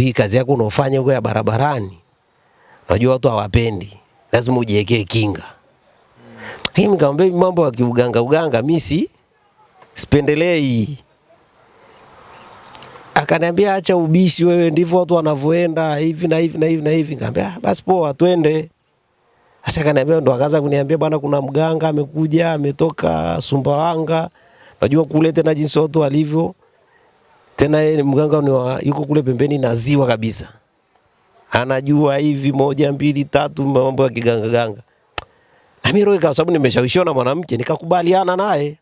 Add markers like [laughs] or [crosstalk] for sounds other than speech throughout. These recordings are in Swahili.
hii kazi yako unaofanya huko ya barabarani, unajua watu hawapendi, lazima ujiwekee kinga. Hii nikamwambia mambo ya kiuganga uganga mimi si sipendelei. Akaniambia acha ubishi wewe, ndivyo watu wanavyoenda hivi na hivi na hivi na hivi. Nikamwambia "Ah, basi poa, twende. Sasa akaniambia ndo akaanza kuniambia bwana, kuna mganga amekuja ametoka Sumbawanga, najua kule tena jinsi watu walivyo tena yeye mganga ni wa, yuko kule pembeni na ziwa kabisa, anajua hivi moja mbili tatu mambo ya kiganga ganga. Na mimi roho kwa sababu nimeshawishiwa na mwanamke nikakubaliana naye.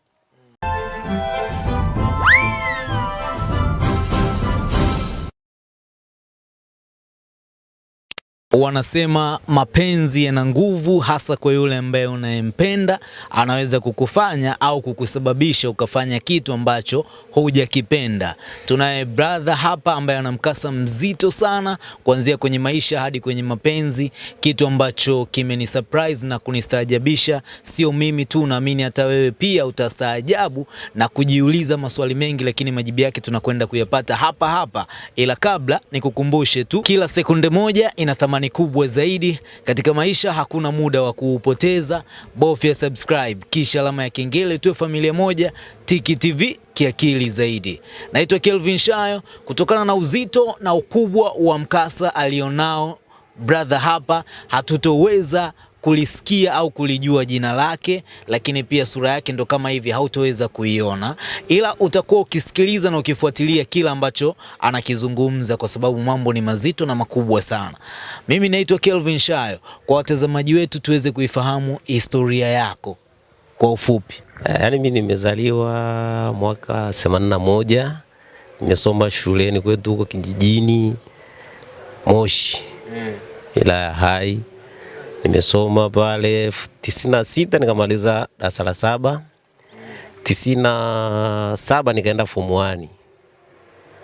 Wanasema mapenzi yana nguvu, hasa kwa yule ambaye unayempenda. Anaweza kukufanya au kukusababisha ukafanya kitu ambacho hujakipenda. Tunaye brother hapa ambaye ana mkasa mzito sana, kuanzia kwenye maisha hadi kwenye mapenzi, kitu ambacho kimeni surprise na kunistaajabisha. Sio mimi tu, naamini hata wewe pia utastaajabu na kujiuliza maswali mengi, lakini majibu yake tunakwenda kuyapata hapa hapa. Ila kabla nikukumbushe tu, kila sekunde moja ina thamani kubwa zaidi katika maisha. Hakuna muda wa kuupoteza, bofya subscribe kisha alama ya kengele, tuwe familia moja. Tiki TV kiakili zaidi. Naitwa Kelvin Shayo. Kutokana na uzito na ukubwa wa mkasa alionao brother hapa, hatutoweza kulisikia au kulijua jina lake, lakini pia sura yake ndo kama hivi, hautoweza kuiona, ila utakuwa ukisikiliza na ukifuatilia kila ambacho anakizungumza, kwa sababu mambo ni mazito na makubwa sana. Mimi naitwa Kelvin Shayo. Kwa watazamaji wetu, tuweze kuifahamu historia yako kwa ufupi. Eh, Yaani mimi nimezaliwa mwaka 81 nimesoma shuleni kwetu huko kijijini Moshi wilaya ya Hai. Nimesoma pale tisini na sita nikamaliza darasa la saba. Tisini na saba nikaenda form 1.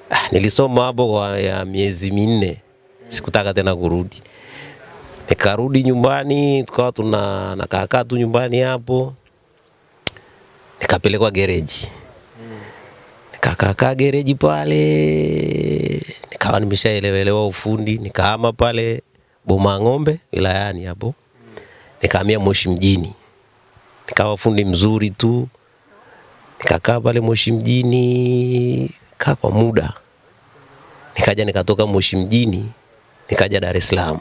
Ah, nilisoma hapo kwa ya miezi minne, sikutaka tena kurudi. Nikarudi nyumbani, tukawa tuna nakaakaa tu nyumbani hapo nikapelekwa gereji nikakaa gereji pale, nikawa nimeshaelewelewa ufundi, nikahama pale Boma Ng'ombe wilayani hapo, nikahamia Moshi mjini, nikawa fundi mzuri tu, nikakaa pale Moshi mjini kaa kwa muda, nikaja nikatoka Moshi mjini nikaja Dar es Salaam,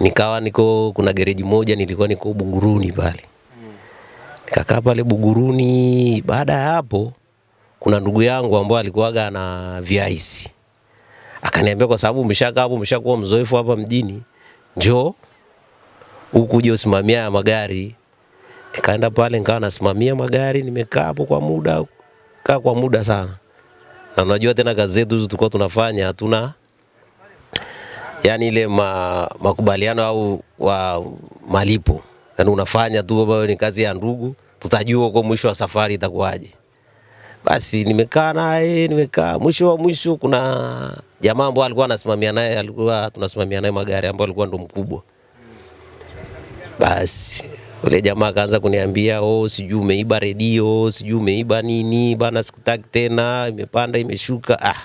nikawa niko kuna gereji moja nilikuwa niko Buguruni pale. Nikakaa pale Buguruni. Baada ya hapo, kuna ndugu yangu ambaye alikuwaga na viaisi, akaniambia kwa sababu umeshakaa hapo, umeshakuwa mzoefu hapa mjini, njoo huku uje usimamia magari. Nikaenda pale nikawa nasimamia magari, nimekaa hapo kwa muda, kaa kwa muda sana, na unajua tena kazi zetu hizo tulikuwa tunafanya hatuna yani ile ma, makubaliano au wa malipo yani unafanya tu ni kazi ya ndugu, tutajua kwa mwisho wa safari itakuwaje. Basi nimekaa naye, nimekaa mwisho wa mwisho, kuna jamaa ambao alikuwa anasimamia naye, alikuwa tunasimamia naye magari, ambayo alikuwa ndo mkubwa. Basi ule jamaa akaanza kuniambia oh, sijui umeiba redio, sijui umeiba nini bana, sikutaki tena, imepanda imeshuka. Ah,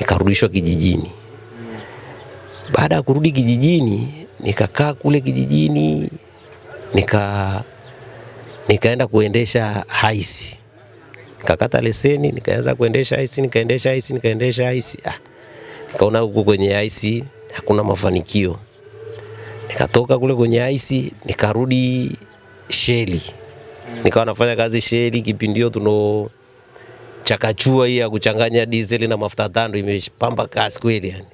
nikarudishwa kijijini. Baada ya kurudi kijijini, nikakaa kule kijijini, nika nikaenda kuendesha haisi, nikakata leseni, nikaanza kuendesha ice, nikaendesha ice, nikaendesha ice. Ah, nikaona huku kwenye ice hakuna mafanikio, nikatoka kule kwenye ice, nikarudi sheli, nikawa nafanya kazi sheli. Kipindi hiyo tuno chakachua hii ya kuchanganya diesel na mafuta tando imepamba kasi kweli yani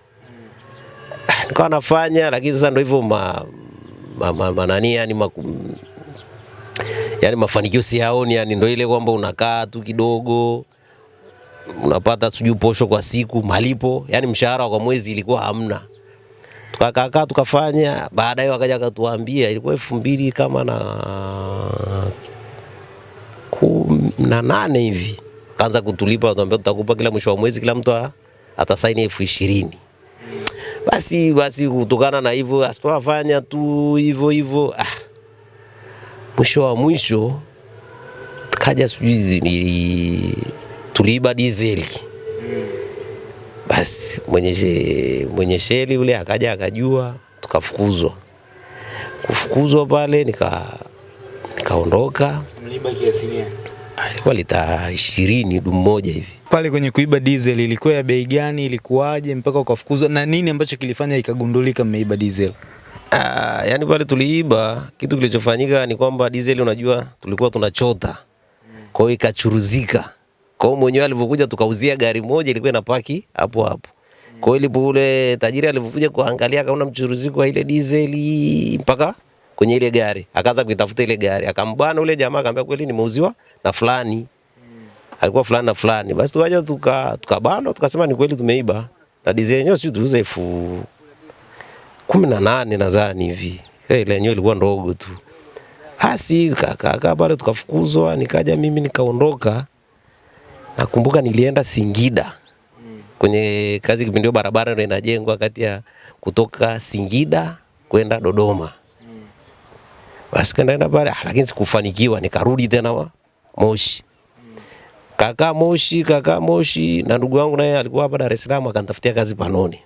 nikawa nafanya, lakini sasa ndio hivyo ma, ma, ma, ma, nani yani maku, yani mafanikio siyaoni, yani ndo ile kwamba unakaa tu kidogo unapata sijui posho kwa siku, malipo yani mshahara kwa mwezi ilikuwa hamna. Tukakaa tukafanya, baadaye wakaja akatuambia, ilikuwa elfu mbili kama na na nane hivi, kaanza kutulipa, watuambia tutakupa kila mwisho wa mwezi, kila mtu atasaini elfu ishirini basi basi, kutokana na hivyo asipofanya tu hivyo hivyo. Ah, mwisho wa mwisho kaja sijui ni tuliiba dizeli. Basi mwenye, she- mwenye sheli yule akaja akajua, tukafukuzwa. Kufukuzwa pale nika nikaondoka, Mliba kiasi gani? alikuwa lita ishirini dumu moja hivi. Pale kwenye kuiba diesel ilikuwa ya bei gani? Ilikuwaje mpaka ukafukuzwa, na nini ambacho kilifanya ikagundulika mmeiba diesel? Ah, yani pale tuliiba, kitu kilichofanyika ni kwamba diesel, unajua tulikuwa tunachota, kwa hiyo ikachuruzika. Kwa hiyo mwenyewe alivyokuja tukauzia gari moja ilikuwa inapaki hapo hapo. Kwa hiyo ilipo ule tajiri alivyokuja kuangalia akaona mchuruziko wa ile diesel mpaka kwenye ile gari, akaanza kuitafuta ile gari, akambana ule jamaa akamwambia kweli nimeuziwa na fulani. Alikuwa fulani na fulani. Basi tukaja tuka tukabana tukasema ni kweli tumeiba. Na diesel yenyewe sio tuuze elfu kumi na nane nadhani hivi. hey, Ile yenyewe ilikuwa ndogo tu. Basi kaka pale tukafukuzwa, nikaja mimi nikaondoka. Nakumbuka nilienda Singida kwenye kazi kipindi hiyo barabara ndio inajengwa kati ya kutoka Singida kwenda Dodoma. Basi kaenda pale, ah, lakini sikufanikiwa, nikarudi tena Moshi. Kaka Moshi, kaka Moshi na ndugu yangu naye alikuwa hapa Dar es Salaam akanitafutia kazi Panoni.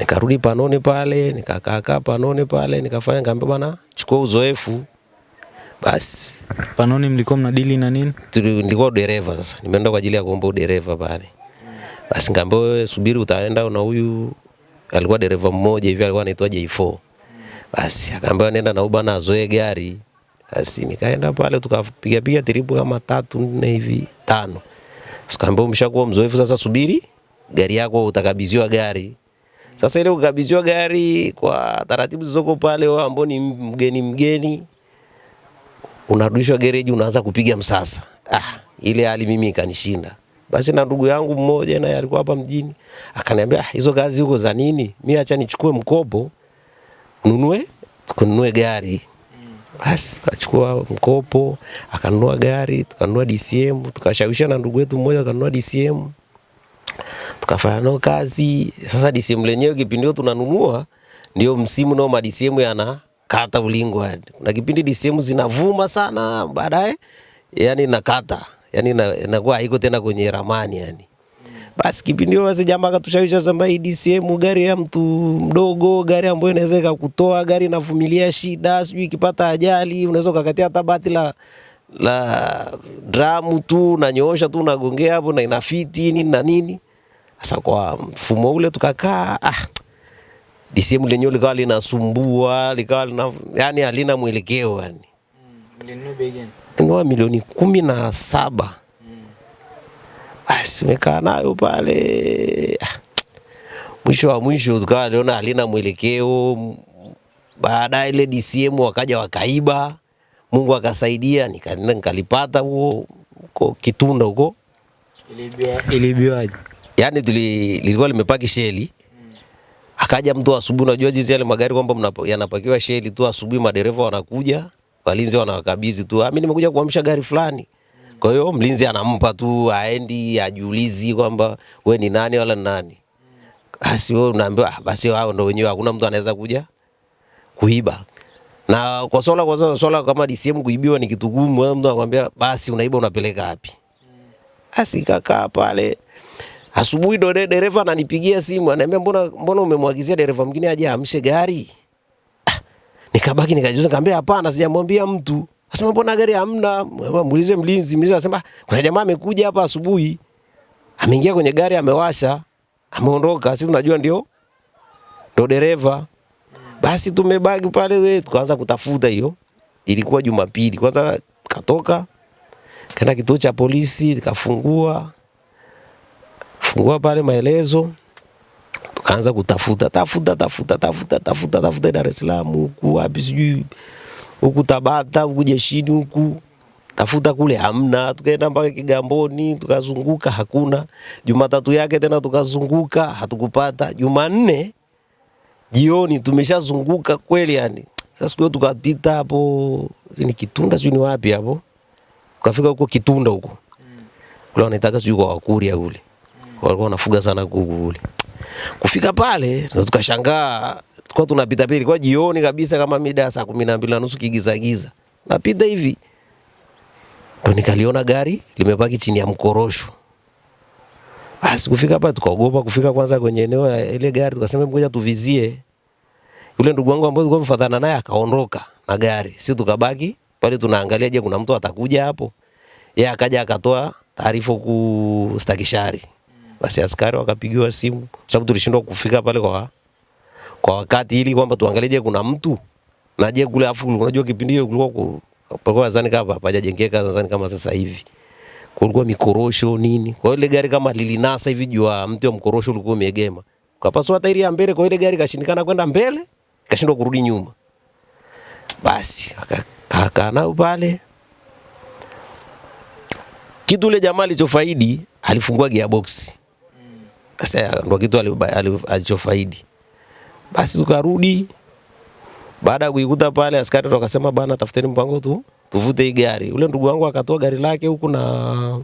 Nikarudi Panoni pale, nikakaa Panoni pale, nikafanya ngambe bwana, chukua uzoefu. Basi Panoni mlikuwa mnadili na nini? nilikuwa dereva sasa, nimeenda kwa ajili ya kuomba udereva pale. Basi ngambe wewe subiri, utaenda na huyu alikuwa dereva mmoja hivi alikuwa anaitwa J4. Basi akaambia nenda na huyu bwana azoe gari. Basi nikaenda pale tukapiga piga tripu kama tatu nne hivi tano. Sikaambia umeshakuwa mzoefu sasa, subiri gari yako utakabidhiwa gari. Sasa ile kukabidhiwa gari kwa taratibu zilizoko pale, wewe ambao ni mgeni mgeni unarudishwa gereji, unaanza kupiga msasa. Ah, ile hali mimi ikanishinda. Basi na ndugu yangu mmoja naye alikuwa hapa mjini, akaniambia ah, hizo kazi huko za nini? Mimi acha nichukue mkopo nunue kununue gari. Basi tukachukua mkopo, akanunua gari, tukanunua DCM, tukashawisha na ndugu yetu mmoja akanunua DCM. Tukafanya nao kazi. Sasa DCM lenyewe kipindi hiyo tunanunua ndio msimu nao ma DCM yanakata ulingwa. Kuna kipindi DCM zinavuma sana baadaye yani nakata. Yani na- inakuwa haiko tena kwenye ramani yani. Basi kipindi hiyo basi jamaa akatushawisha kwamba hii DCM gari ya mtu mdogo, gari ambayo inaweza ikakutoa, gari inavumilia shida, sijui ikipata ajali unaweza ukakatia hata bati la la dramu tu unanyoosha tu unagongea hapo na inafiti nini na nini. Sasa kwa mfumo ule tukakaa ah, DCM lenyewe likawa linasumbua, likawa lina, yani halina mwelekeo yani. Nunua milioni kumi na saba. Basi mekaa nayo pale Ah, mwisho wa mwisho tukawa liona halina mwelekeo. Baadaye ile DCM wakaja wakaiba, Mungu akasaidia nika- nikalipata huo huko Kitunda huko Ilibiwaje? Yani tuli, lilikuwa limepaki sheli akaja mtu asubuhi, unajua jinsi yale magari kwamba yanapakiwa sheli tu asubuhi, madereva wanakuja, walinzi wanawakabidhi tu, "Ah, mimi nimekuja kuamsha gari fulani. Kwa hiyo mlinzi anampa tu, aendi ajiulizi kwamba we ni nani wala ni nani. Basi wewe unaambiwa "Ah, basi hao ndo wenyewe, hakuna mtu anaweza kuja kuiba. Na kwa swala kwa swala, swala kama DCM kuibiwa ni kitu gumu, mtu anakuambia basi unaiba unapeleka wapi? Basi kakaa pale asubuhi, ndo dereva ananipigia simu ananiambia, mbona mbona umemwagizia dereva mwingine aje amshe gari? Ah, nikabaki nikajiuliza, nikamwambia hapana, sijamwambia mtu. Asema mbona gari hamna? Muulize mlinzi. Mlinzi anasema "Ah, kuna jamaa amekuja hapa asubuhi, ameingia kwenye gari, amewasha, ameondoka. Sisi tunajua ndio ndo dereva. Basi tumebaki pale, we tukaanza kutafuta hiyo. Ilikuwa Jumapili, kwanza katoka kaenda kituo cha polisi, nikafungua fungua pale maelezo, tukaanza kutafuta tafuta tafuta tafuta tafuta tafuta Dar es Salaam huku wapi sijui huku Tabata huku jeshini huku tafuta kule hamna, tukaenda mpaka Kigamboni tukazunguka, hakuna. Jumatatu yake tena tukazunguka, hatukupata. Jumanne jioni tumeshazunguka kweli yani. Sasa siku tukapita hapo ni Kitunda sijui ni wapi hapo, tukafika huko Kitunda huko kule wanaitaka sijui kwa Wakuria kule walikuwa wanafuga sana kuku kule. Kufika pale na tukashangaa, tulikuwa tunapita pili kwa jioni kabisa, kama mida saa kumi na mbili na nusu kigiza giza, napita hivi ndo nikaliona gari limepaki chini ya mkorosho. Basi kufika hapa tukaogopa kufika kwanza kwenye eneo la ile gari, tukasema ngoja tuvizie. Yule ndugu wangu ambaye tulikuwa tumefuatana naye akaondoka na gari, sisi tukabaki pale tunaangalia, je, kuna mtu atakuja hapo? Yeye akaja akatoa taarifa ku Stakishari. Basi askari wakapigiwa simu, sababu tulishindwa kufika pale kwa kwa wakati, ili kwamba tuangalie, kuna mtu na je kule, afu unajua kipindi hiyo kulikuwa ku- palikuwa nadhani kama hapajajengeka nadhani kama sasa hivi kulikuwa mikorosho nini. Kwa ile gari kama lilinasa hivi juu ya mti wa mkorosho ulikuwa umeegema, kapasua tairi ya mbele, kwa ile gari kashindikana kwenda mbele, kashindwa kurudi nyuma. Basi akakaa nao pale. Kitu ile jamaa alichofaidi alifungua gearbox. Sasa ndo kitu ali- ali- alichofaidi. Basi tukarudi baada ya kuikuta pale, askari ndo akasema bana, tafuteni mpango tu tuvute hii gari. Ule ndugu wangu akatoa gari lake huku na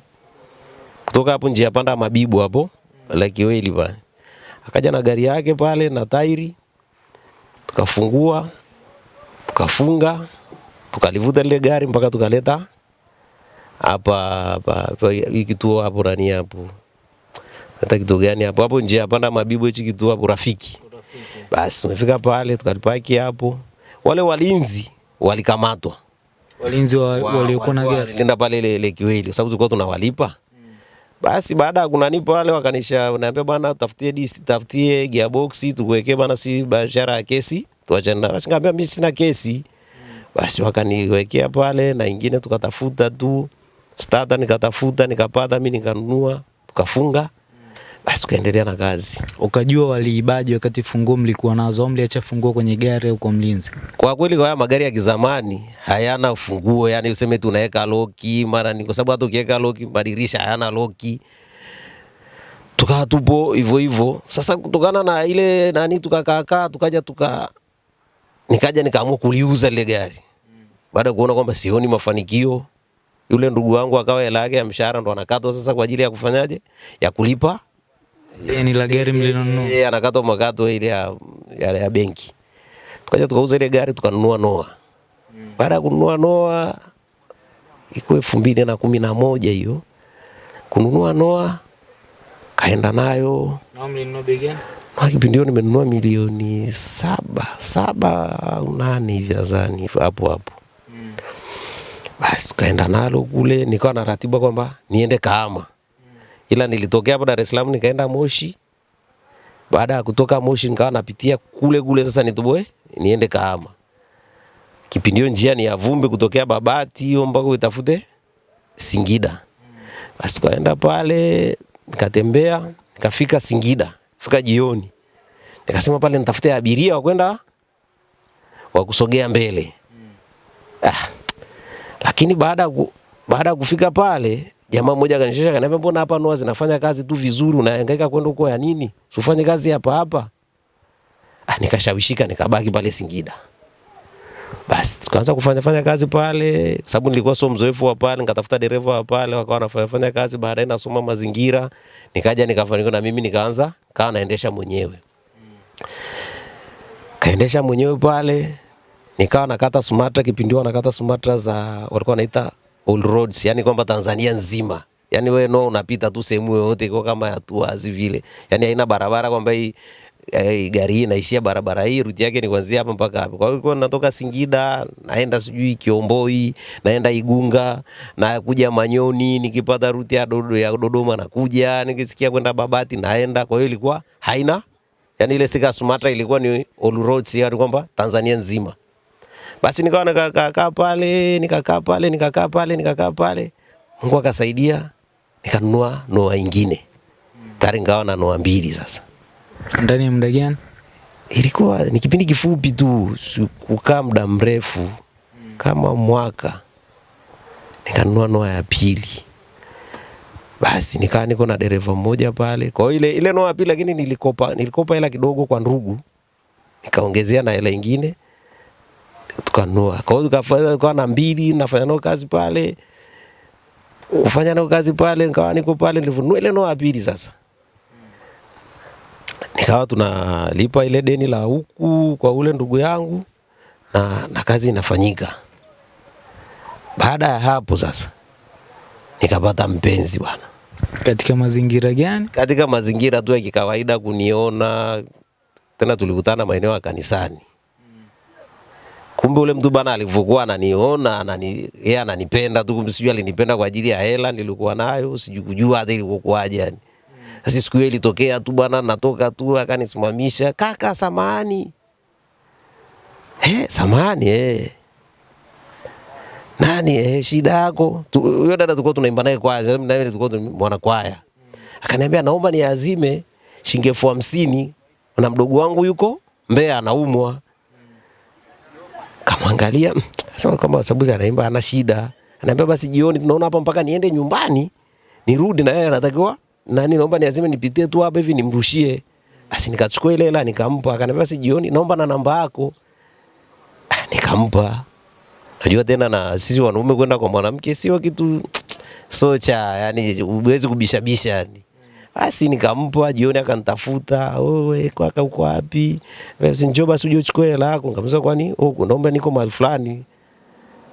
kutoka hapo njia panda Mabibu hapo la Kiweli pale, akaja na gari yake pale na tairi, tukafungua tukafunga, tukalivuta lile gari mpaka tukaleta hapa hapa hii kituo hapo nani hapo hata kitu gani hapo hapo njia ya panda Mabibu, hichi kituo hapo Rafiki. Basi tumefika pale tukalipaki hapo, wale walinzi walikamatwa Walinzi wa, wow, waliokuwa na gari Nenda pale ile ile Kiweli kwa sababu tulikuwa tunawalipa. Basi baada ya kunanipa wale wakanisha naambia bwana tafutie disk tafutie gearbox tukuwekee bwana si biashara ya kesi tuachane na. Basi ngambia mimi sina kesi. Basi wakaniwekea pale na ingine tukatafuta tu starter nikatafuta nikapata mimi nikanunua tukafunga. Basi ukaendelea na kazi. ukajua waliibaji wakati funguo mlikuwa nazo au mliacha funguo kwenye gari au kwa mlinzi? Kwa kweli kwa haya magari ya kizamani hayana funguo, yani useme tunaweka loki mara ni kwa sababu hata ukiweka loki madirisha hayana loki. Tukawa tupo hivyo hivyo. Sasa kutokana na ile nani tukakaakaa tukaja tuka nikaja nikaamua kuliuza lile gari. Baada ya kuona kwamba sioni mafanikio, yule ndugu wangu akawa hela yake ya mshahara ndo anakatwa sasa kwa ajili ya kufanyaje? Ya kulipa Deni la gari mlinunua, yeye anakatwa makato ile ya, ya, ya benki. Tukaja tukauza ile gari tukanunua noa. Baada ya kununua noa iko elfu mbili na kumi na moja hiyo kununua noa kaenda nayo na kipindi hiyo nimenunua milioni saba saba au nane hivi nadhani hapo hapo mm. Basi tukaenda nalo kule, nikawa na ratiba kwamba niende Kahama, ila nilitokea hapa Dar es Salaam nikaenda Moshi. Baada ya kutoka Moshi nikawa napitia kule kule, sasa nitoboe niende Kahama. Kipindi hiyo njia ni ya vumbi kutokea Babati hiyo mpaka utafute Singida. Basi tukaenda pale nikatembea nikafika Singida, fika jioni, nikasema pale nitafute abiria wa kwenda wa kusogea mbele. Ah, lakini baada baada ya kufika pale jamaa mmoja akanishusha akaniambia, mbona hapa noa zinafanya kazi tu vizuri, unahangaika kwenda huko ya nini? Usifanye kazi hapa hapa. Ah, nikashawishika nikabaki pale Singida. Basi tukaanza kufanya fanya kazi pale, sababu nilikuwa sio mzoefu wa pale, nikatafuta dereva wa pale, wakawa wanafanya fanya kazi. Baadaye nasoma mazingira, nikaja nikafanikiwa na mimi nikaanza kawa naendesha mwenyewe, kaendesha mwenyewe pale, nikawa nakata Sumatra. Kipindi hiyo nakata Sumatra za walikuwa wanaita all roads, yani kwamba Tanzania nzima yani wewe no unapita tu sehemu yoyote iko kama ya tuazi vile, yani haina barabara kwamba hii eh, gari hii inaishia barabara hii, ruti yake ni kuanzia hapa mpaka hapa. Kwa hiyo natoka Singida naenda sijui Kiomboi, naenda Igunga, na kuja Manyoni, nikipata ruti ya, Dodo, ya Dodoma nakuja, nikisikia kwenda Babati naenda. Kwa hiyo ilikuwa haina yani ile stika Sumatra ilikuwa ni all roads, yani kwamba Tanzania nzima. Basi nikawa nikakaa pale, nikakaa pale, nikakaa pale, nikakaa pale. Mungu akasaidia, nikanunua noa ingine. Tayari nikawa na noa mbili sasa. Ndani ya muda gani? Ilikuwa ni kipindi kifupi tu, kukaa muda mrefu, kama mwaka. Nikanunua noa ya pili. Basi nikaa niko na dereva mmoja pale. Kwa ile ile noa ya pili, lakini nilikopa nilikopa hela kidogo kwa ndugu, nikaongezea na hela ingine tukanunua. Kwa hiyo tukafanya kwa na mbili, nafanya nao kazi pale, kufanya nao kazi pale, nikawa niko pale, nilivunua ile noa pili sasa nikawa tunalipa ile deni la huku kwa ule ndugu yangu na, na kazi inafanyika. Baada ya hapo sasa nikapata mpenzi bwana, Katika mazingira gani? katika mazingira tu ya kikawaida kuniona tena tulikutana maeneo ya kanisani kumbe ule mtu bana alivyokuwa ananiona anani, yeye ananipenda tu kumbe sijui alinipenda kwa ajili ya hela nilikuwa nayo sijui kujua hata ilivyokuwaje yani. Sasa siku hiyo ilitokea tu bwana natoka tu akanisimamisha kaka samahani. Eh samahani eh nani eh, shida yako? Huyo dada tulikuwa tunaimba naye kwaya na mimi tulikuwa mwana kwaya. Akaniambia naomba niazime shilingi elfu hamsini na mdogo wangu yuko Mbeya anaumwa kamwangalia mm, sema kama Sabuzi anaimba ana shida. Anaambia basi jioni tunaona hapa mpaka niende nyumbani nirudi na yeye anatakiwa nani naomba niazime nipitie tu hapa hivi nimrushie. Basi nikachukua ile hela nikampa. Akaniambia basi jioni naomba na namba yako. Ah, nikampa. Najua tena na sisi wanaume kwenda kwa mwanamke sio kitu [tsk] so cha yani huwezi kubishabisha yani. Basi nikampa jioni akanitafuta, wewe kwaka uko wapi? Basi njoo basi uje uchukue hela yako. Nikamwambia kwani oh, naomba niko mahali fulani.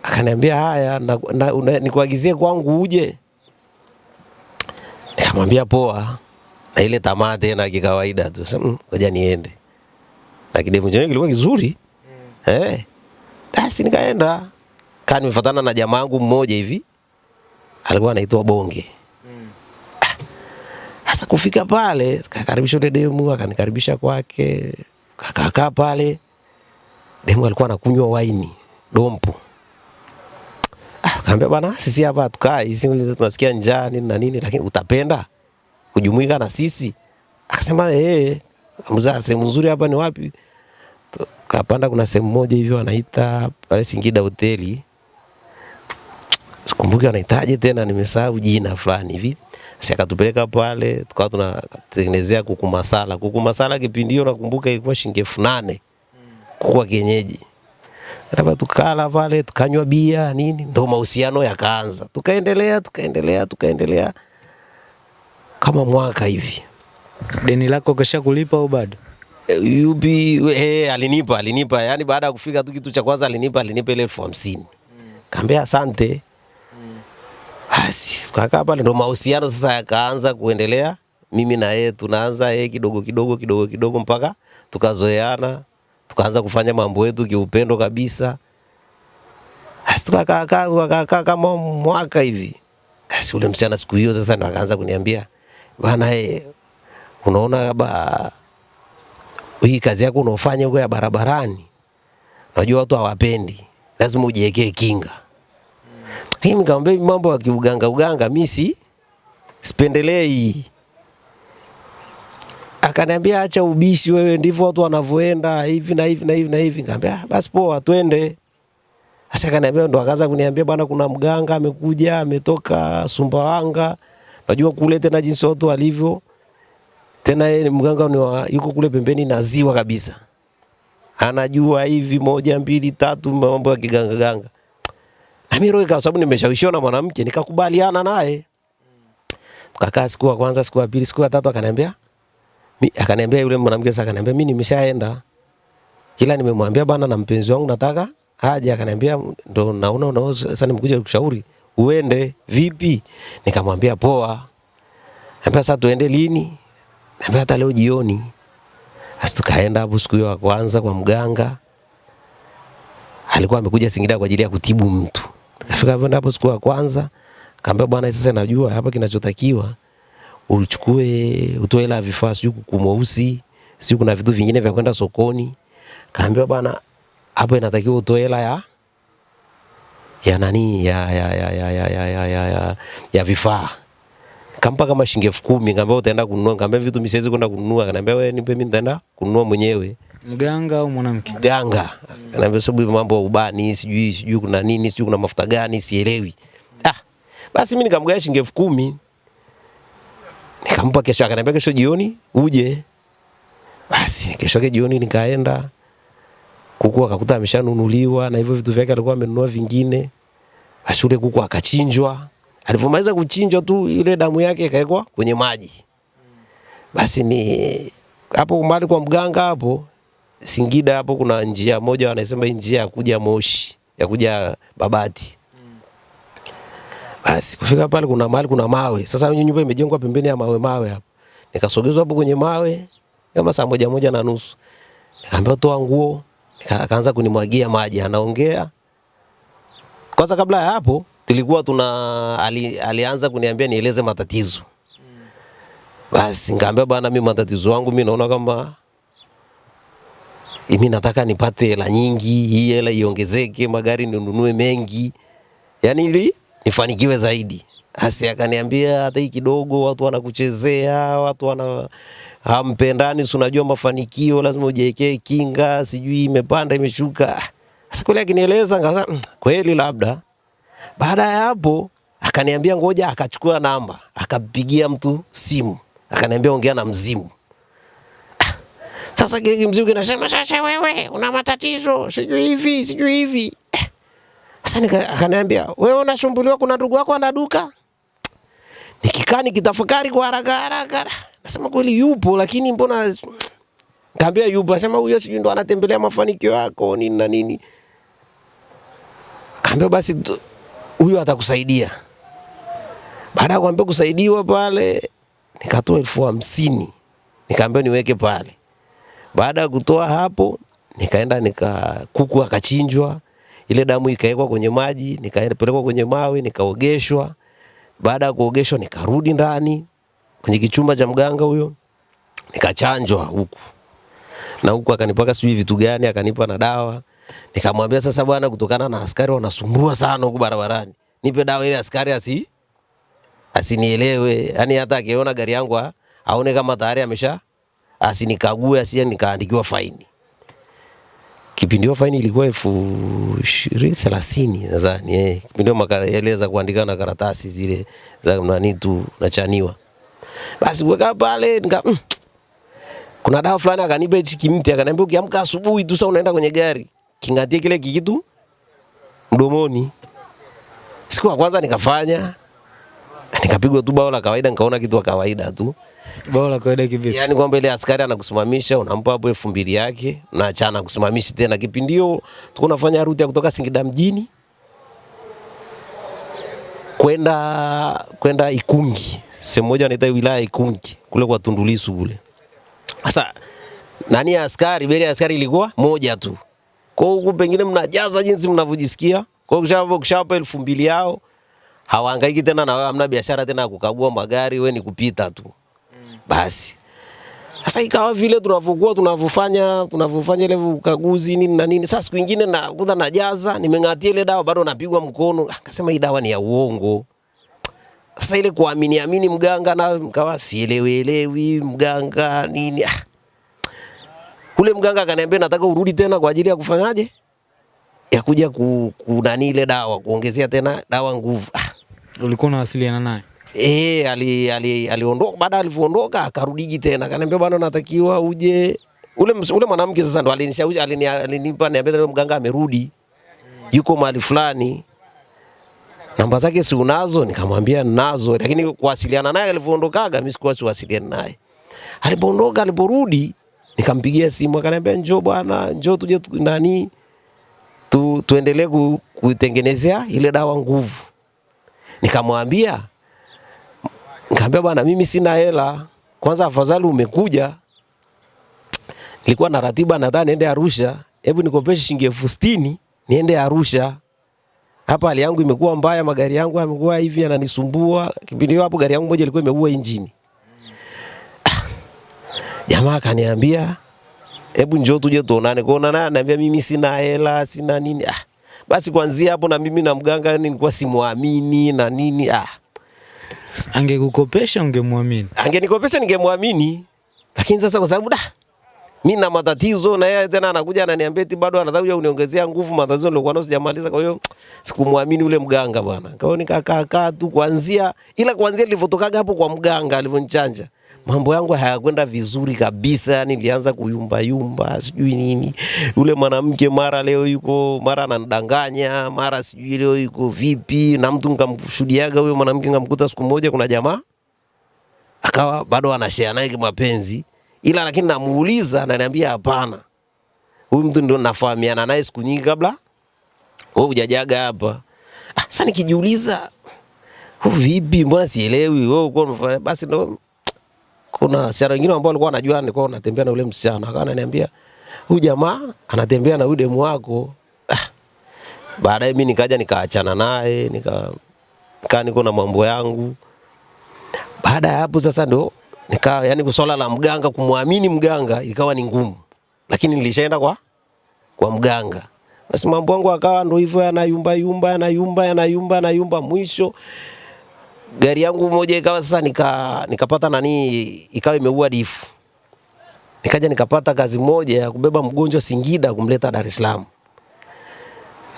Akaniambia haya na, na, una- nikuagizie kwangu uje. Nikamwambia poa. Na ile tamaa tena kikawaida tu. Sasa "Mm, ngoja niende. Na kidevu chenyewe kilikuwa kizuri. Eh. Basi nikaenda. Kaa nimefuatana na jamaa yangu mmoja hivi. Alikuwa anaitwa Bonge. Sasa kufika pale, kakaribisha ule demu, akanikaribisha kwake. Kakakaa pale. Demu alikuwa anakunywa waini, dompo. Ah, kaambia bana, sisi hapa hatukai, sisi tunasikia njaa nini na nini, lakini utapenda kujumuika na sisi? Akasema eh, mzaa sehemu nzuri hapa ni wapi? Kapanda kuna sehemu moja hivyo anaita pale Singida hoteli. Sikumbuki anahitaji tena, nimesahau jina fulani hivi. Sasa akatupeleka pale, tukawa tunatengenezea kuku masala. Kuku masala kipindi hiyo nakumbuka ilikuwa shilingi elfu nane kuku wa kienyeji. Hapa tukala pale, tukanywa bia nini, ndo mahusiano yakaanza. Tukaendelea, tukaendelea, tukaendelea kama mwaka hivi. Deni lako kesha kulipa au bado? Eh, yupi eh, alinipa alinipa, yani baada ya kufika tu kitu cha kwanza alinipa alinipa ile elfu hamsini kaambia asante. Basi tukakaa pale, ndo mahusiano sasa yakaanza kuendelea, mimi na yeye tunaanza yeye kidogo kidogo kidogo kidogo mpaka tukazoeana, tukaanza kufanya mambo yetu kiupendo kabisa. Basi tukakaa kaa tukakaa kama mwaka hivi. Basi ule msichana siku hiyo sasa ndo akaanza kuniambia bwana, yeye unaona ba hii kazi yako unaofanya huko ya barabarani, unajua watu hawapendi, lazima ujiwekee kinga. Hii nikamwambia mambo ya kiuganga uganga mimi si sipendelei. Akaniambia acha ubishi wewe, ndivyo watu wanavyoenda hivi na hivi na hivi na hivi. Nikamwambia "Ah, basi poa, twende. Sasa akaniambia ndo akaanza kuniambia bwana, kuna mganga amekuja ametoka Sumbawanga, najua kule tena jinsi watu walivyo tena yeye mganga ni wa, yuko kule pembeni na ziwa kabisa, anajua hivi moja mbili tatu mambo ya kiganga ganga. Mimi roho kwa sababu nimeshawishiwa na mwanamke nikakubaliana naye. Tukakaa siku ya kwanza, siku ya pili, siku ya tatu akaniambia akaniambia yule mwanamke sasa akaniambia mimi nimeshaenda. Ila nimemwambia bana na mpenzi wangu nataka aje, akaniambia ndo naona una sasa nimekuja kushauri uende vipi? Nikamwambia poa. Niambia sasa tuende lini? Niambia hata leo jioni. Sasa tukaenda hapo siku ya kwanza kwa mganga. Alikuwa amekuja Singida kwa ajili ya kutibu mtu. Tukafika hapo siku ya kwanza, kaambia bwana, sasa najua hapa kinachotakiwa uchukue utoe hela vifaa, sijui kuku sijui kuna vitu vingine vya kwenda sokoni. Kaambia bwana, hapo inatakiwa utoe hela ya ya nani ya ya ya ya ya ya ya, ya, ya, ya vifaa kampa kama shilingi elfu kumi kaambia utaenda kununua, Kaambia vitu mimi siwezi kwenda kununua, kanambia wewe nipe mimi nitaenda kununua mwenyewe. Mganga au mwanamke? Mganga anaambia sababu mambo ya ubani sijui sijui kuna nini sijui kuna mafuta gani sielewi. Ah, basi mimi nikamgawia shilingi elfu kumi nikampa kesho, akaniambia kesho jioni uje. Basi kesho yake jioni nikaenda kuku akakuta ameshanunuliwa na hivyo vitu vyake alikuwa amenunua vingine. Basi ule kuku akachinjwa. Alivyomaliza kuchinjwa tu ile damu yake ikawekwa kwenye maji. Basi ni hapo umbali kwa mganga hapo Singida hapo kuna njia moja wanasema hii njia ya kuja Moshi, ya kuja Babati. Basi kufika pale kuna mahali kuna mawe. Sasa hiyo nyumba imejengwa pembeni ya mawe mawe hapo. Nikasogezwa hapo kwenye mawe kama saa moja moja na nusu. Nikaambiwa toa nguo, akaanza kunimwagia maji, anaongea. Kwanza kabla ya hapo tulikuwa tuna ali, alianza kuniambia nieleze matatizo. Basi nikaambia bwana, mimi matatizo yangu mimi naona kama mimi nataka nipate hela nyingi, hii hela iongezeke, magari ninunue mengi, yani ili nifanikiwe zaidi. Asi akaniambia hata hii kidogo, watu wanakuchezea, watu wana hampendani, si unajua mafanikio lazima ujiwekee kinga, sijui imepanda imeshuka. Sasa kweli akinieleza ngaza, "Mm, kweli labda. Baada ya hapo akaniambia ngoja, akachukua namba, akampigia mtu simu, akaniambia ongea na mzimu. Sasa Gigi kimzimu nasema sasa, wewe una matatizo, sijui hivi sijui hivi. Eh, Sasa akaniambia wewe unasumbuliwa, kuna ndugu yako ana duka. Nikikaa nikitafakari kwa haraka haraka, nasema kweli yupo, lakini mbona kaambia yupo, asema huyo sijui ndo anatembelea mafanikio yako nini na nini. Kaambia basi huyo atakusaidia. Baada ya kuambia kusaidiwa pale, nikatoa elfu hamsini nikaambia niweke pale. Baada ya kutoa hapo, nikaenda nika kuku akachinjwa, ile damu ikawekwa kwenye maji, nikapelekwa kwenye mawe, nikaogeshwa. Baada ya kuogeshwa, nikarudi ndani kwenye kichumba cha mganga huyo, nikachanjwa huku na huku akanipaka sijui vitu gani, akanipa na dawa. Nikamwambia sasa, bwana, kutokana na askari wanasumbua sana huku barabarani, nipe dawa ile askari asi asinielewe, yani hata akiona gari yangu aone kama tayari amesha asinikague, asije nikaandikiwa faini. Kipindi hiyo faini ilikuwa elfu ishirini thelathini nadhani eh. Kipindi hiyo makaeleza kuandika na karatasi zile za nani tu nachaniwa. Basi kuweka pale nika mm, kuna dawa fulani akanipa hichi kimti, akaniambia ukiamka asubuhi tu sasa unaenda kwenye gari, kingatie kile kikitu mdomoni. Siku ya kwanza nikafanya, nikapigwa tu bao la kawaida, nikaona kitu wa kawaida tu. Bao la kawaida kivipi? Yaani kwamba ile askari anakusimamisha unampa hapo elfu mbili yake unaachana kusimamishi tena. Kipindi hiyo tulikuwa tunafanya ruti ya kutoka Singida mjini kwenda kwenda Ikungi, sehemu moja wanaita wilaya Ikungi kule kwa Tundulisu kule. Sasa nani askari, beli askari ilikuwa moja tu. Kwa huku pengine mnajaza jinsi mnavyojisikia. Kwa hiyo ukishawapa elfu mbili yao hawahangaiki tena na wewe, hamna biashara tena ya kukagua magari, wewe ni kupita tu basi sasa ikawa vile tunavyokuwa tunavyofanya tunavyofanya ile ukaguzi nini na nini. Sasa siku nyingine nakuta najaza, nimeng'atia ile dawa bado napigwa mkono. Akasema hii dawa ni ya uongo. Sasa ile kuamini amini mganga na mkawa sielewelewi mganga nini. Ah. Ule mganga akaniambia nataka urudi tena kwa ajili ya kufanyaje? Ya kuja ku, kunani ile dawa kuongezea tena dawa nguvu. Ah. Ulikuwa unawasiliana naye? Eh, ali, ali, aliondoka baada alivyoondoka akarudiji tena. Akaniambia bwana natakiwa uje. Ule ule mwanamke sasa ndo alinishauri alini, alinipa niambia ndio mganga amerudi. Yuko mahali fulani. Namba zake si unazo nikamwambia nazo. Lakini kuwasiliana naye alivyoondokaga mimi sikuwa siwasiliana naye. Alipoondoka aliporudi nikampigia simu akaniambia njoo bwana njoo tuje tu- nani tu, tuendelee kutengenezea ile dawa nguvu. Nikamwambia Nikamwambia bwana, mimi sina hela. Kwanza afadhali umekuja. Nilikuwa na ratiba nadhani niende Arusha. Hebu nikopeshe shilingi elfu sitini niende Arusha. Hapa hali yangu imekuwa mbaya, magari yangu yamekuwa hivi yananisumbua. Kipindi hapo gari yangu moja ilikuwa imeua injini. [clears throat] Jamaa akaniambia hebu njoo tuje tuonane. Kuona naye ananiambia mimi sina hela, sina nini. Ah, basi kuanzia hapo na mimi na mganga nilikuwa simwamini na nini. Ah, Angekukopesha ungemwamini? angenikopesha ningemwamini, lakini sasa kwa sababu da mimi na matatizo na yeye tena anakuja ananiambia eti bado anataka uniongezea nguvu matatizo nilikuwa nayo sijamaliza. Kwa hiyo sikumwamini ule mganga bwana. Kwa hiyo nikakaa kaa tu kuanzia, ila kuanzia nilivyotokaga hapo kwa mganga alivyonichanja mambo yangu hayakwenda vizuri kabisa, yani nilianza kuyumba yumba, sijui nini. Yule mwanamke mara leo yuko mara ananidanganya, mara sijui leo yuko vipi, na mtu nikamshuhudiaga huyo mwanamke, nikamkuta siku moja kuna jamaa akawa bado anashare naye kimapenzi, ila lakini namuuliza, ananiambia hapana, huyu mtu ndio nafahamiana naye siku nyingi kabla wewe hujajaga hapa. Ah, Sasa nikijiuliza "Oh, vipi, mbona sielewi wewe uko unafanya?" basi ndo kuna wasichana wengine ambao walikuwa wanajua nilikuwa natembea na yule msichana, akawa ananiambia huyu jamaa anatembea na udemu demu wako. Ah, baadaye mimi nikaja nikaachana naye nika kaa niko na mambo yangu. Baada ya hapo sasa ndo nika yani swala la mganga kumwamini mganga ikawa ni ngumu, lakini nilishaenda kwa kwa mganga. Basi mambo yangu akawa ndo hivyo yanayumba yumba yanayumba yanayumba yanayumba, mwisho gari yangu moja ikawa sasa nika nikapata nani, ikawa imeua difu. Nikaja nikapata kazi moja ya kubeba mgonjwa Singida kumleta Dar es Salaam.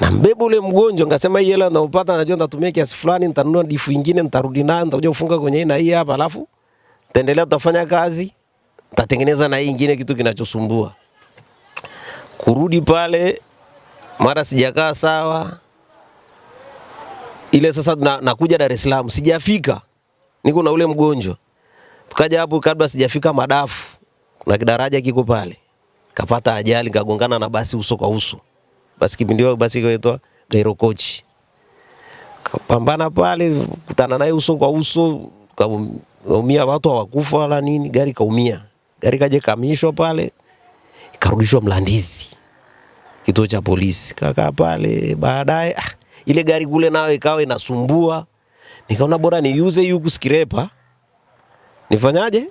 Na mbeba ule mgonjwa nikasema hii hela naopata najua nitatumia kiasi fulani, nitanunua difu nyingine nitarudi nayo, nitakuja kufunga kwenye hii na hii hapa, alafu taendelea tutafanya kazi, tatengeneza na hii nyingine kitu kinachosumbua. Kurudi pale mara sijakaa sawa, ile sasa na, nakuja Dar es Salaam, sijafika, niko na ule mgonjwa. Tukaja hapo, kabla sijafika Madafu, kuna kidaraja kiko pale, kapata ajali, kagongana na basi uso kwa uso. Basi kipindi hiyo basi kaitwa Gairo Coach, kapambana pale, kutana naye uso kwa uso, kaumia, watu hawakufa wala nini, gari kaumia, gari kaje kamishwa pale, ikarudishwa Mlandizi kituo cha polisi, kakaa pale. Baadaye ah, ile gari kule nayo ikawa inasumbua, nikaona bora niuze yuku skrepa, nifanyaje?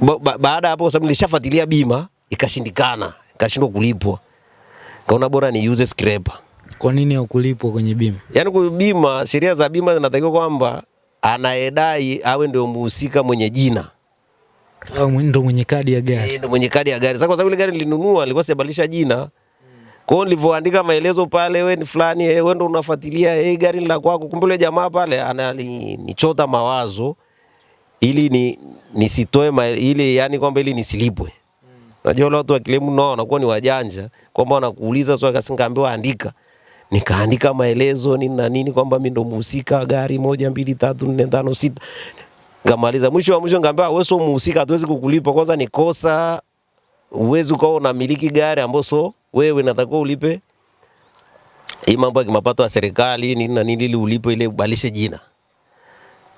Ba, ba, baada hapo, kwa sababu nilishafuatilia bima ikashindikana, ikashindwa kulipwa, kaona bora niuze skrepa. Kwa nini hukulipwa kwenye bima? Yaani kwa bima, sheria za bima zinatakiwa kwamba anayedai awe ndio muhusika mwenye jina Au ndio ndo mwenye kadi ya gari? Eh, ndo mwenye kadi ya gari. Sasa kwa sababu ile gari nilinunua nilikuwa sijabadilisha jina. Kwa hiyo nilivyoandika maelezo pale, wewe ni fulani, eh, wewe ndo unafuatilia eh, gari la kwako. Kumbe yule jamaa pale ananichota mawazo ili ni nisitoe ili yani kwamba ili nisilipwe. Unajua wale watu wa kilemu nao wanakuwa ni wajanja kwamba wanakuuliza swali kasi nikaambiwa andika. Nikaandika maelezo nini na nini kwamba mimi ndo mhusika gari moja mbili tatu nne tano sita. Ngamaliza mwisho wa mwisho ngambia wewe sio mhusika, hatuwezi kukulipa. Kwanza ni kosa, uwezi ukawa unamiliki gari ambayo sio wewe, natakuwa ulipe hii mambo ya mapato ya serikali nini na nini, ili ulipe ile ubalishe jina.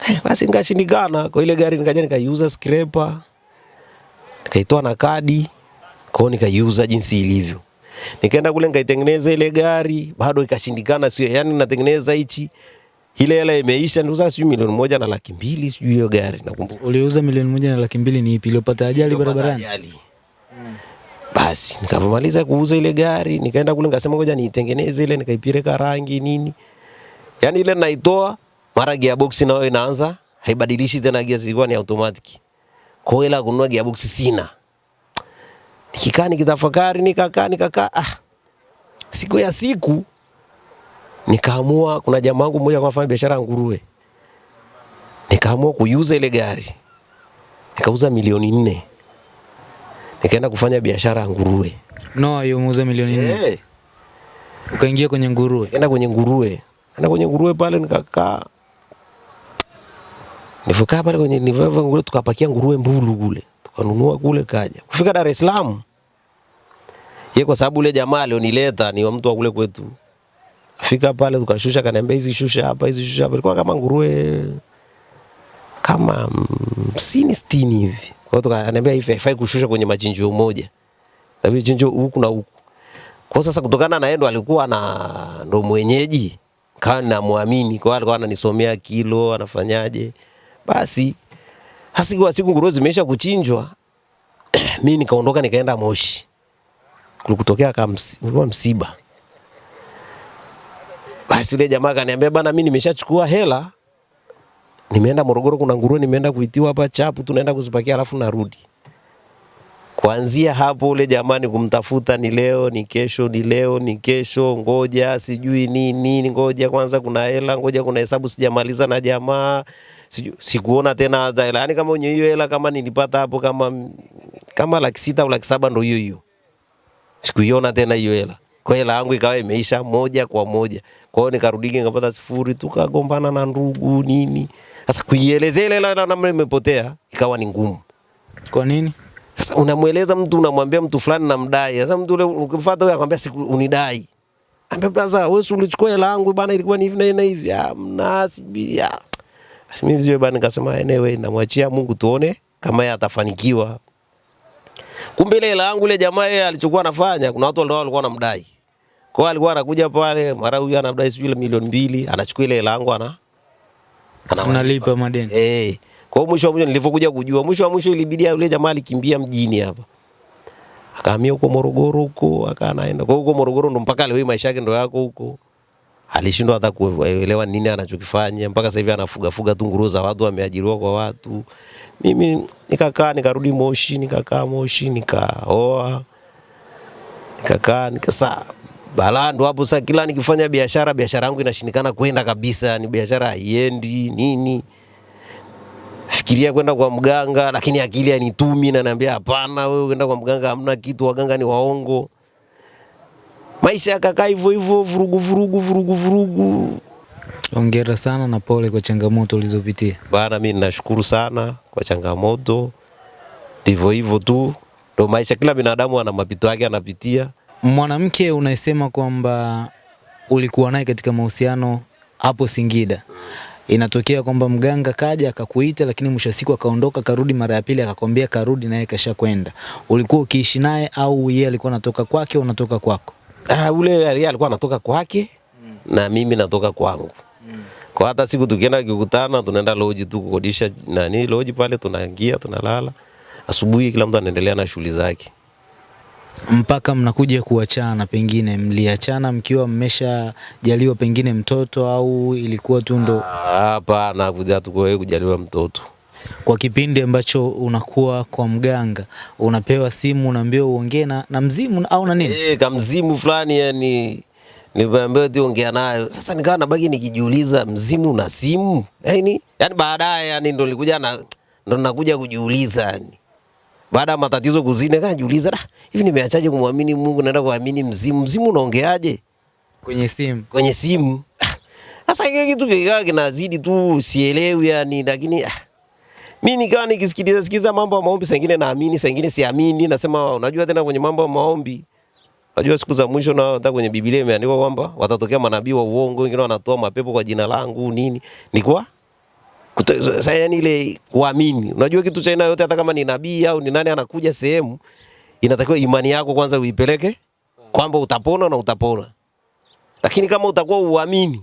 Eh, basi nikashindikana kwa ile gari, nikaja nikaiuza scraper, nikaitoa na kadi, kwa hiyo nikaiuza jinsi ilivyo. Nikaenda kule nikaitengeneza ile gari, bado ikashindikana, sio yani natengeneza hichi ile hela imeisha, ndio sijui milioni moja na laki mbili sijui hiyo gari nakumbuka. Uliuza milioni moja na laki mbili ni ipi iliyopata ajali barabarani? ajali. Basi nikapomaliza kuuza ile gari, nikaenda kule nikasema ngoja niitengeneze ile, nikaipireka rangi nini, yaani ile naitoa, mara gearbox nayo inaanza haibadilishi tena gear, zilikuwa ni automatic. Kwa hiyo hela kununua gearbox sina. Nikikaa nikitafakari, nikakaa nikakaa, ah, siku ya siku nikaamua, kuna jamaa wangu mmoja kwa fanya biashara nguruwe, nikaamua kuiuza ile gari, nikauza milioni nne nikaenda kufanya biashara ya nguruwe. No, hiyo muuza milioni nne. Eh, Ukaingia kwenye nguruwe. nikaenda kwenye nguruwe, nikaenda kwenye nguruwe pale nikakaa, nilivokaa pale kwenye nivyo nguruwe, tukapakia nguruwe mbulu kule, tukanunua kule, kaja kufika Dar es Salaam. Ye kwa sababu ule jamaa alionileta ni wa mtu wa kule kwetu, Fika pale tukashusha, kaniambia hizi shusha hapa, hizi shusha hapa, ilikuwa kama nguruwe kama hamsini sitini hivi. Kwa hiyo tukaniambia hivi haifai kushusha kwenye machinjio moja, inabidi chinjio huku na huku. Kwa sasa kutokana na yeye ndo alikuwa na ndo mwenyeji, kawa namwamini, kwa alikuwa ananisomea kilo, anafanyaje. Basi hasiku siku siku nguruwe zimeisha kuchinjwa, [clears throat] mimi nikaondoka nikaenda Moshi. Kulikutokea kama msiba. Basi yule jamaa akaniambia bana, mimi nimeshachukua hela nimeenda Morogoro, kuna nguruwe nimeenda kuitiwa hapa chapu, tunaenda kuzipakia alafu narudi. Kuanzia hapo ule jamani kumtafuta ni leo ni kesho ni leo ni kesho, ngoja sijui nini, ngoja kwanza kuna hela, ngoja kuna hesabu sijamaliza na jamaa siju, sikuona tena hata hela. Yani kama wenye hiyo hela kama nilipata hapo kama kama laki sita au laki saba ndo hiyo hiyo, sikuiona tena hiyo hela. Kwa hela yangu ikawa imeisha moja kwa moja. Kwa hiyo nikarudi nikapata sifuri, tukagombana na ndugu nini. Sasa kuielezea ile namna imepotea ikawa ni ngumu. Kwa nini? Sasa unamweleza mtu, unamwambia mtu fulani namdai. Sasa mtu ule ukimfuata huyo akwambia siku unidai. Ambia sasa wewe si ulichukua hela yangu bana, ilikuwa ni hivi na hivi na hivi. Ah, mna sibiri. Ah. Basi mimi vizio bana, nikasema anyway, namwachia Mungu tuone kama yeye atafanikiwa. Kumbe ile hela yangu ile jamaa yeye alichokuwa anafanya, kuna watu walikuwa walikuwa wanamdai. Kwa hiyo alikuwa anakuja pale, mara huyu anamdai sijui milioni mbili, anachukua ile hela yangu ana Unalipa madeni. Eh. Kwa hiyo mwisho wa mwisho nilivyokuja kujua, mwisho wa mwisho ilibidi yule jamaa alikimbia mjini hapa. Akahamia huko Morogoro huko, akawa anaenda. Kwa huko Morogoro ndo mpaka leo maisha yake ndo yako huko. Alishindwa hata kuelewa nini anachokifanya mpaka sasa hivi anafuga fuga tu nguruwe za watu, ameajiriwa kwa watu. Mimi nikakaa nikarudi Moshi, nikakaa Moshi, nikaoa. Nikakaa nikasa balaa ndo hapo sasa, kila nikifanya biashara biashara yangu inashindikana kwenda kabisa, ni biashara haiendi nini fikiria kwenda kwa mganga, lakini akili anitumi na naambia hapana, wewe kwenda kwa mganga hamna kitu, waganga ni waongo. Maisha yakakaa hivyo hivyo, vurugu vurugu vurugu vurugu. Hongera sana na pole kwa changamoto ulizopitia. Bana, mimi ninashukuru sana kwa changamoto, ndivyo hivyo tu, ndo maisha. Kila binadamu ana mapito yake anapitia. Mwanamke unayesema kwamba ulikuwa naye katika mahusiano hapo Singida, inatokea kwamba mganga kaja akakuita, lakini mwisho siku akaondoka, karudi mara ya pili akakwambia karudi, naye kasha kwenda. Ulikuwa ukiishi naye au yeye alikuwa anatoka kwake unatoka kwako? Ah, ule yeye alikuwa anatoka kwake mm. na mimi natoka kwangu. Kwa hata siku tukienda kukutana, tunaenda loji tu kukodisha nani loji pale, tunaingia tunalala. Asubuhi kila mtu anaendelea na shughuli zake. Mpaka mnakuja kuachana, pengine mliachana mkiwa mmeshajaliwa pengine mtoto au ilikuwa tu ndo Ah, Hapana, kuja tukoe kujaliwa mtoto. kwa kipindi ambacho unakuwa kwa mganga unapewa simu unaambiwa uongee na, na mzimu au na nini? Eh, kamzimu fulani yani niliambiwa tu ongea nayo. Sasa nikawa nabaki nikijiuliza mzimu na simu. Yaani yani baadaye yani ndo nilikuja na ndo nakuja kujiuliza yani. Baada ya matatizo kuzine, kaa jiuliza "Ah, hivi nimeachaje kumwamini Mungu naenda kuamini mzimu. Mzimu unaongeaje Kwenye simu kwenye simu? [laughs] Sasa hiki kitu kikawa kinazidi tu sielewi yani lakini ah, mi nikawa nikisikiliza sikiza mambo ya maombi, sengine naamini, sengine siamini. Nasema unajua tena kwenye mambo ya maombi, Najua siku za mwisho na hata kwenye Biblia imeandikwa kwamba watatokea manabii wa uongo, wengine wanatoa mapepo kwa jina langu nini. Nikuwa sasa, yani ile kuamini, unajua kitu cha aina yote, hata kama ni nabii au ni nani anakuja sehemu, inatakiwa imani yako kwanza uipeleke kwamba utapona na utapona, lakini kama utakuwa uamini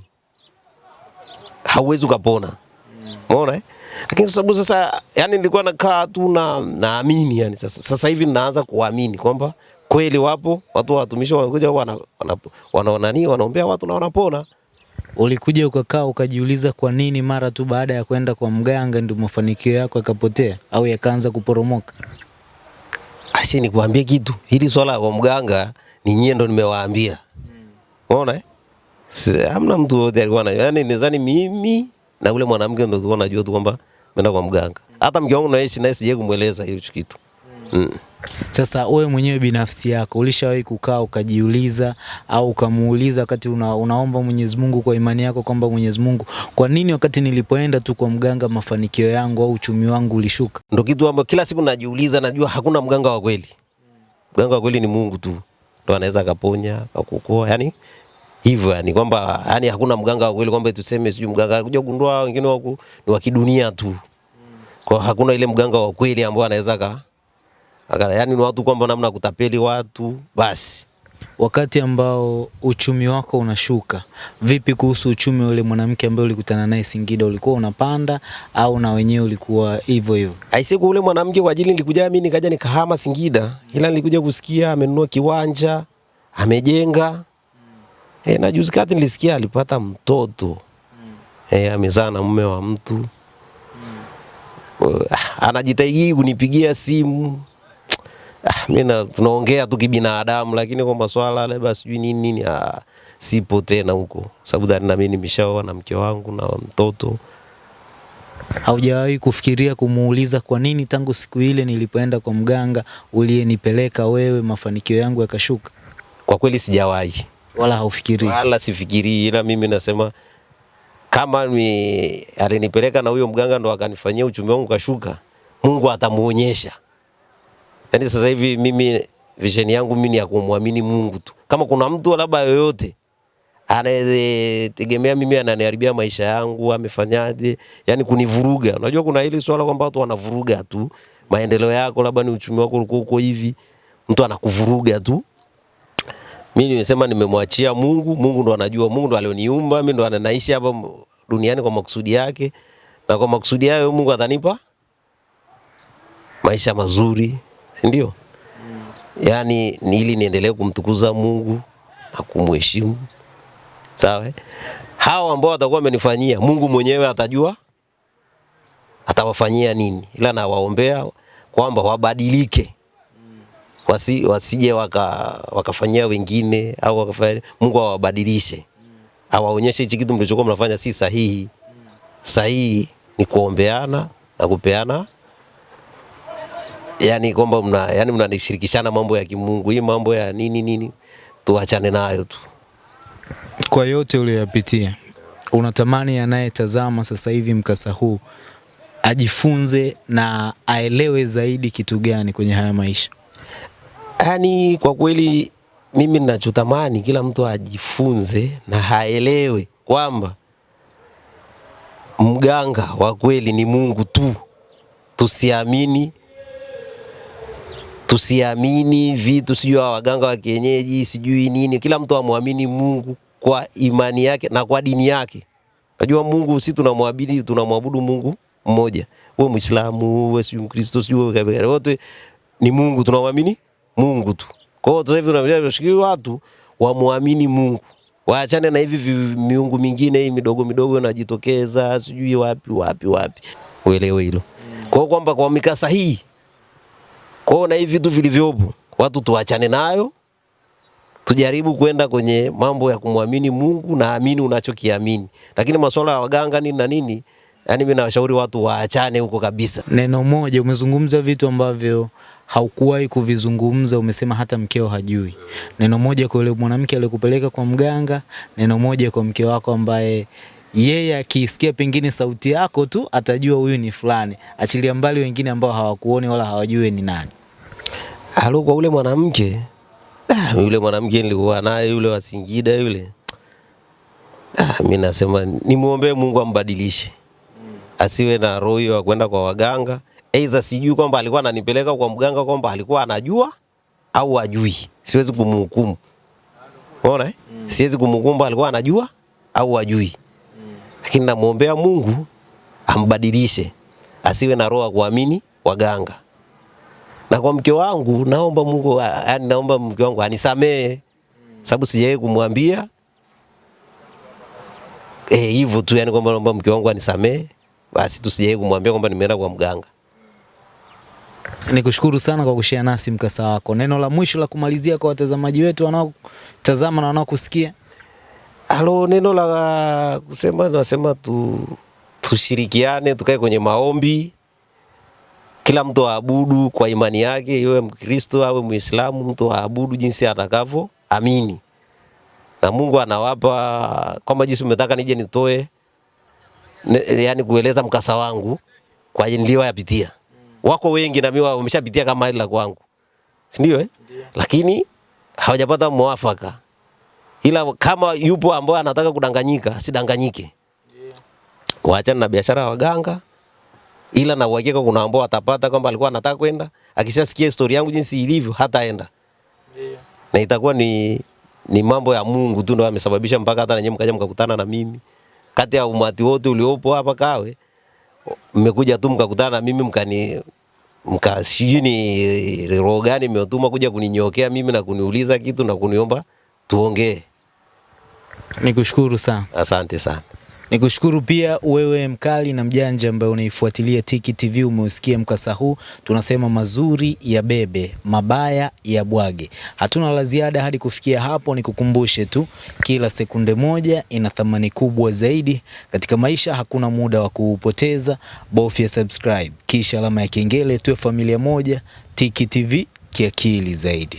hauwezi ukapona. Umeona eh? Lakini kwa sababu sasa yani nilikuwa nakaa tu na naamini yani sasa, sasa hivi ninaanza kuamini kwamba kweli wapo watu watumishi wanakuja wana, wana, wana, nani wanaombea watu na wanapona. Ulikuja ukakaa ukajiuliza kwa nini mara tu baada ya kwenda kwa mganga ndio mafanikio yako yakapotea au yakaanza kuporomoka? Asi nikuambie kitu, hili swala kwa mganga ni nyie ndo nimewaambia. Unaona? eh? Hamna mtu yote alikuwa na yani, nadhani mimi na ule mwanamke ndo tulikuwa najua tu kwamba menda kwa mganga. Hata mke wangu naishi naye sije kumweleza hicho kitu. Mm. Sasa wewe mwenyewe binafsi yako ulishawahi kukaa ukajiuliza au ukamuuliza wakati una, unaomba Mwenyezi Mungu kwa imani yako kwamba Mwenyezi Mungu, kwa nini wakati nilipoenda tu kwa mganga mafanikio yangu au uchumi wangu ulishuka? Ndo kitu ambacho kila siku najiuliza, najua hakuna mganga wa kweli. Mganga wa kweli ni Mungu tu, ndo anaweza akaponya akakuokoa, yani hivyo, yani kwamba yani hakuna mganga wa kweli kwamba tuseme sijui mganga kuja kugundua wengine wako ni wa kidunia tu, kwa hakuna ile mganga wa kweli ambao anaweza yani ni watu kwamba namna kutapeli watu basi. Wakati ambao uchumi wako unashuka, vipi kuhusu uchumi ule mwanamke ambaye ulikutana naye Singida? Ulikuwa unapanda au na wenyewe ulikuwa hivyo hivyo? Aisiku ule mwanamke kwa ajili nilikuja mimi nikaja nikahama Singida, ila nilikuja kusikia amenunua kiwanja, amejenga. Eh, na juzi kati nilisikia alipata mtoto. Eh, amezaa na mume wa mtu. Uh, Anajitahidi kunipigia simu. Ah, mimi tunaongea tu kibinadamu, lakini kwa maswala labda sijui nini nini, ah, sipo tena huko, sababu dhani na mimi nimeshaoa na mke wangu na mtoto. Haujawahi kufikiria kumuuliza kwa nini tangu siku ile nilipoenda kwa mganga uliyenipeleka wewe mafanikio yangu yakashuka? Kwa kweli sijawahi. Wala haufikirii? wala sifikirii, ila mimi nasema kama ni alinipeleka na huyo mganga ndo akanifanyia uchumi wangu kashuka, Mungu atamuonyesha. Yaani sasa hivi mimi vision yangu mimi ni ya kumwamini Mungu tu. Kama kuna mtu labda yoyote anayetegemea mimi ananiharibia maisha yangu, amefanyaje, yani kunivuruga. Unajua kuna hili swala kwamba watu wanavuruga tu maendeleo yako, labda ni uchumi wako ulikuwa uko hivi, mtu anakuvuruga tu. Mimi nimesema nimemwachia Mungu, Mungu ndo anajua, Mungu ndo alioniumba, mimi ndo anaishi hapa duniani kwa makusudi yake, na kwa makusudi hayo Mungu atanipa maisha mazuri, ndio? Yaani ili niendelee kumtukuza Mungu na kumheshimu. Sawa? Hao ambao watakuwa wamenifanyia, Mungu mwenyewe atajua atawafanyia nini, ila nawaombea kwamba wabadilike, wasi, wasije waka, wakafanyia wengine au wakafanya, Mungu awabadilishe, awaonyeshe hichi kitu mlichokuwa mnafanya si sahihi. Sahihi ni kuombeana na kupeana yani kwamba mna yani mnanishirikishana mambo ya kimungu. Hii mambo ya nini nini tuachane nayo tu. Kwa yote uliyoyapitia, unatamani anayetazama sasa hivi mkasa huu ajifunze na aelewe zaidi kitu gani kwenye haya maisha? yani kwa kweli mimi ninachotamani kila mtu ajifunze na haelewe kwamba mganga wa kweli ni Mungu tu. Tusiamini tusiamini vitu sijui wa waganga wa kienyeji sijui nini. Kila mtu amwamini Mungu kwa imani yake na kwa dini yake. Unajua Mungu si tunamwabudu tunamwabudu Mungu mmoja. Uwe Muislamu, uwe sijui Mkristo, sijui wewe kabila. Wote ni Mungu tunamwamini Mungu tu. Kwa hiyo sasa hivi tunashikilia watu wamwamini Mungu. Waachane na hivi miungu mingine hii midogo midogo inajitokeza sijui wapi wapi wapi. Uelewe hilo. Kwa hiyo kwamba kwa mikasa hii kwa hiyo na hivi vitu vilivyopo watu tuachane nayo, tujaribu kwenda kwenye mambo ya kumwamini Mungu na amini unachokiamini, lakini masuala ya waganga nini na nini, yani mimi nawashauri watu waachane huko kabisa. Neno moja, umezungumza vitu ambavyo haukuwahi kuvizungumza, umesema hata mkeo hajui. Neno moja kwa yule mwanamke aliyekupeleka kwa mganga, neno moja kwa mke wako ambaye yeye akisikia pengine sauti yako tu atajua huyu ni fulani, achilia mbali wengine ambao hawakuoni wala hawajui ni nani. Halo, kwa ule mwanamke ah, yule mwanamke nilikuwa naye yule wa Singida yule ah, mimi nasema nimwombee Mungu ambadilishe, asiwe na roho ya kwenda kwa waganga. Aidha sijui kwamba alikuwa ananipeleka kwa mganga kwamba alikuwa anajua au ajui, siwezi kumhukumu. Unaona eh? Siwezi kumhukumu alikuwa anajua au ajui, lakini namwombea Mungu ambadilishe, asiwe na roho kuamini waganga na kwa mke wangu naomba Mungu, yani naomba mke wangu anisamee, sababu sijawahi kumwambia eh hivyo tu, yani kwamba naomba mke wangu anisamee, basi tu sijawahi kumwambia kwamba nimeenda kwa mganga. Nikushukuru sana kwa kushare nasi mkasa wako. Neno la mwisho la kumalizia kwa watazamaji wetu wanaotazama na wanaokusikia. Halo, neno la kusema nasema tu tushirikiane, tukae kwenye maombi, kila mtu aabudu kwa imani yake, iwe Mkristo awe Muislamu, mtu aabudu jinsi atakavyo amini, na Mungu anawapa kama jinsi umetaka nije nitoe ne, yani kueleza mkasa wangu kwa niliyoyapitia. Wako wengi na mimi wameshapitia kama hili la kwangu, si ndio? Eh? Lakini hawajapata mwafaka ila kama yupo ambaye anataka kudanganyika asidanganyike, waachane na biashara ya waganga, ila na uhakika kuna ambao atapata kwamba alikuwa anataka kwenda, akishasikia historia yangu jinsi ilivyo hataenda, na itakuwa ni, ni mambo ya Mungu tu ndio amesababisha mpaka hata nanyi mkaja mkakutana na mimi. Kati ya umati wote uliopo hapa Kawe, mmekuja tu mkakutana na mimi mkani mka sijui ni roho gani imetuma kuja kuninyokea mimi na kuniuliza kitu na kuniomba tuongee. Nikushukuru sana. Asante sana. Nikushukuru pia wewe mkali na mjanja ambaye unaifuatilia Tiki TV, umeusikia mkasa huu. Tunasema mazuri ya bebe, mabaya ya bwage. Hatuna la ziada hadi kufikia hapo. Nikukumbushe tu, kila sekunde moja ina thamani kubwa zaidi katika maisha. Hakuna muda wa kuupoteza, bofya subscribe kisha alama ya kengele, tuwe familia moja. Tiki TV kiakili zaidi.